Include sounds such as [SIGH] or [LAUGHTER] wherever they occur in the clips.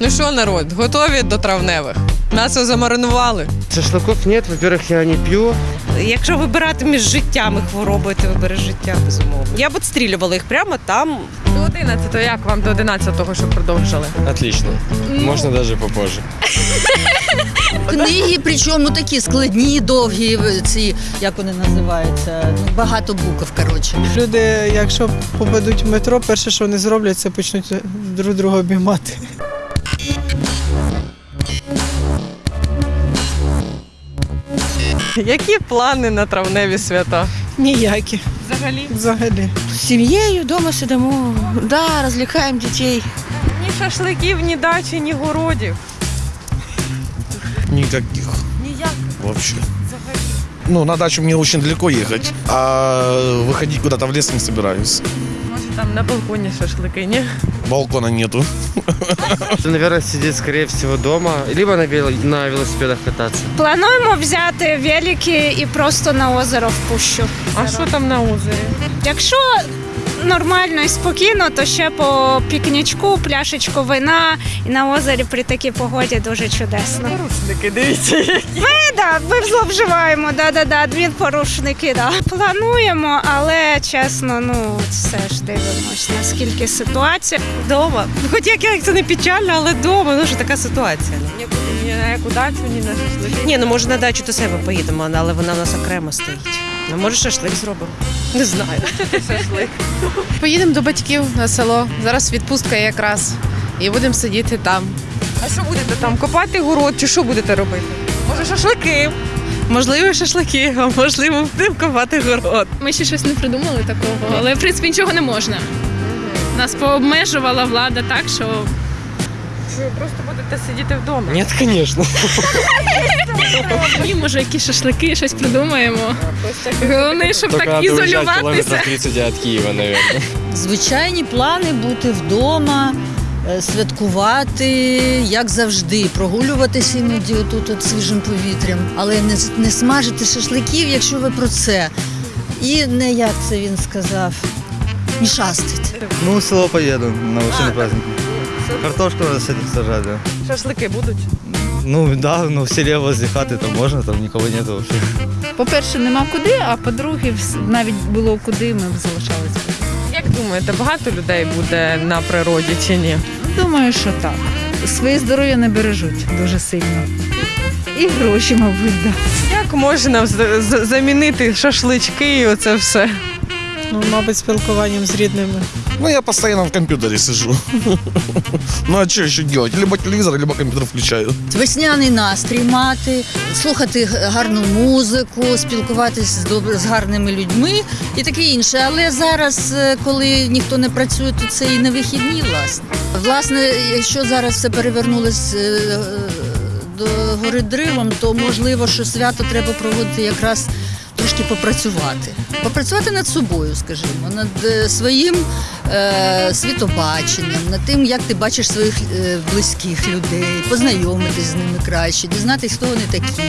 Ну що, народ, готові до травневих? М'ясо замаринували. Шашлыков нет, во-первых, я не пью. Якщо вибирати між життям і хворобою, ти вибереш життя, безумовно. Я б відстрілювала їх прямо там. До 11-го, як вам до 11-го, щоб продовжили? Отлично. Можно даже попозже. [LAUGHS] Книги, причому такі складні, довгі, ці, як вони називаються, ну, багато букв, коротше. Люди, якщо попадуть в метро, перше, що вони зроблять, це почнуть друг друга обіймати. Які плани на травневі свята? Ніякі. Взагалі? Взагалі. З сім'єю вдома сидимо, да, розлікаємо дітей. Ні шашликів, ні дачі, ні городів. Никаких Ніяк. вообще. Ну, на дачу мне очень далеко ехать, а выходить куда-то в лес не собираюсь. Там на балконі шашлики, не? Балкона нету. Наверное, сидит, скорее всего, дома, либо на, вел... на велосипедах кататься. Плануємо взяти велики і просто на озеро в пущу. А що там на озері? Якщо нормально і спокійно, то ще по пікнічку, пляшечку вина і на озері при такій погоді дуже чудесно. Порушники, дивіться. Ми, да, ми зловживаємо, да, да, да, дві порушники. Да. Плануємо, але чесно, ну все ж дивимось, наскільки ситуація. Вдома. Хоч як, як це не печально, але вдома, ну що така ситуація. ну. Нікуди ні на яку дачу, ні на шашлики. Ні, ну може на дачу до себе поїдемо, але вона в нас окремо стоїть. Ну, може, шашлик зробимо. Не знаю. шашлик. Поїдемо до батьків на село. Зараз відпустка якраз. І будемо сидіти там. А що будете там? Копати город чи що будете робити? Може, шашлики? Можливо, шашлики, а можливо, будемо копати город. Ми ще щось не придумали такого, але в принципі нічого не можна. Нас пообмежувала влада так, що Що ви просто будете сидіти вдома? Нет, конечно. [LAUGHS] і може якісь шашлики, щось придумаємо. Головне, щоб Только так надо уезжать ізолюватися. километров 30 от Киева, наверное. Звичайні плани бути вдома, е, святкувати, як завжди, прогулюватися іноді отут от свіжим повітрям, але не, с- не смажити шашликів, якщо ви про це. І не як це він сказав, мішастить. Ну, в село поеду на машине праздник. Картошку надо сажать, да. Шашлики будуть? Ну, да, ну в селе возле хаты там можно, там никого нету вообще. По-перше, нема куди, а по-друге, вс- навіть було куди, ми б залишалися. Як думаєте, багато людей буде на природі чи ні? Думаю, що так. Своє здоров'я не бережуть дуже сильно. І гроші, мабуть, да. Як можна з- з- замінити шашлички і оце все? Ну, мабуть, спілкуванням з рідними. Ну, я постоянно в компьютере сижу. Ну, а что еще делать? Либо телевизор, либо компьютер включаю. Весняний настрій мати, слухати гарну музику, спілкуватися з, добр- з гарними людьми і таке інше. Але зараз, е, коли ніхто не працює, то це і не вихідні, власне. Власне, якщо зараз все перевернулось е, до гори дривом, то можливо, що свято треба проводити якраз. Трошки попрацювати, попрацювати над собою, скажімо, над е, своїм е, світобаченням, над тим, як ти бачиш своїх е, близьких людей, познайомитись з ними краще, дізнатись, хто вони такі.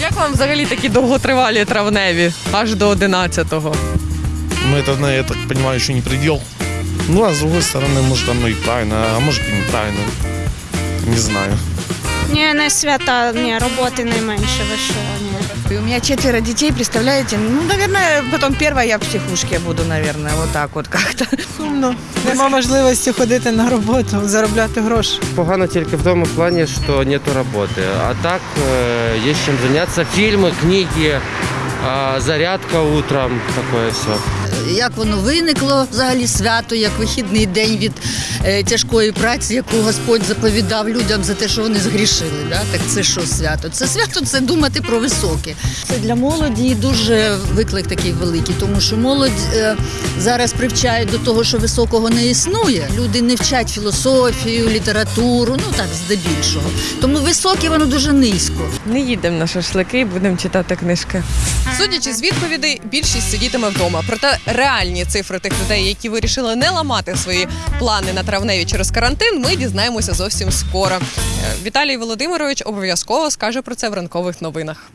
Як вам взагалі такі довготривалі травневі, аж до 11-го? Но это, я так понимаю, еще не предел. Ну, а с другой стороны, может, оно и правильно, а может и неправильно. Не знаю. Ні, не свята, ні, роботи найменше, ви що, ні. У меня четверо детей, представляете? Ну, наверное, потом первая я в психушке буду, наверное, вот так вот как-то. Сумно. Нема можливості ходити на роботу, заробляти гроші. Погано тільки в тому плані, що нету роботи. А так е, є чим зайнятися. Фільми, книги, а, зарядка утром, таке все. Як воно виникло взагалі свято, як вихідний день від е, тяжкої праці, яку Господь заповідав людям за те, що вони згрішили. Да? Так це що свято? Це свято це думати про високе. Це для молоді дуже виклик такий великий, тому що молодь е, зараз привчає до того, що високого не існує. Люди не вчать філософію, літературу, ну так здебільшого. Тому високе воно дуже низько. Не їдемо на шашлики, будемо читати книжки. Судячи з відповідей, більшість сидітиме вдома. Проте реальні цифри тих людей, які вирішили не ламати свої плани на травневі через карантин, ми дізнаємося зовсім скоро. Е, Віталій Володимирович обов'язково скаже про це в ранкових новинах.